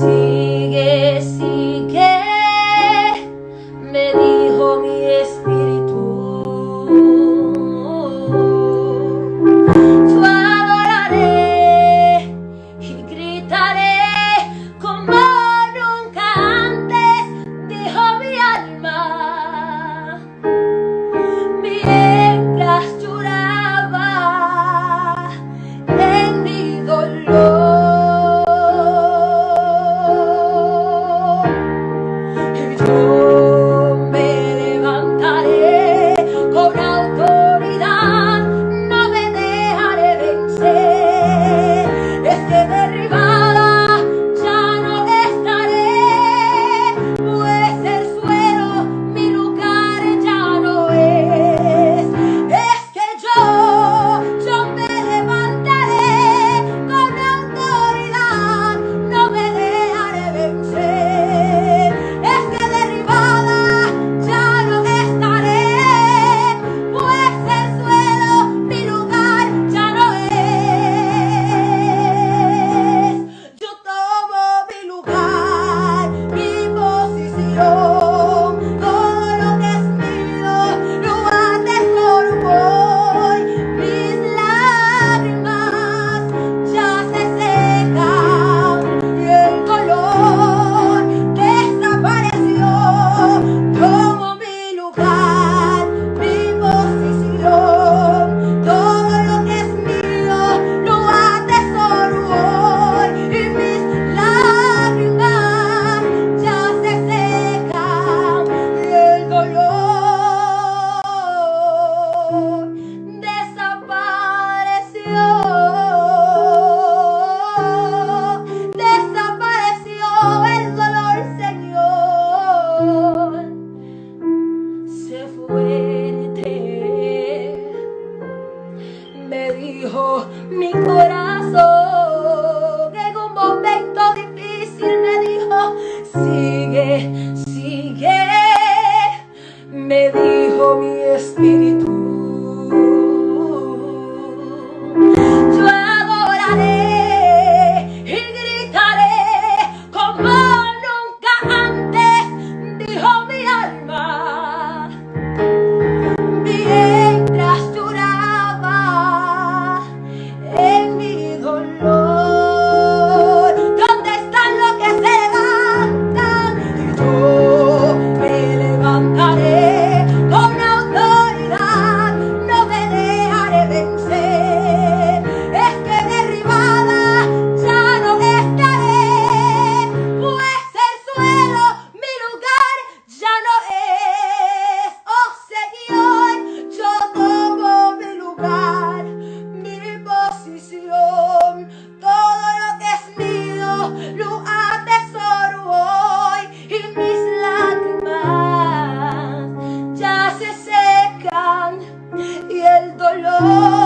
see. mi espíritu. dolor.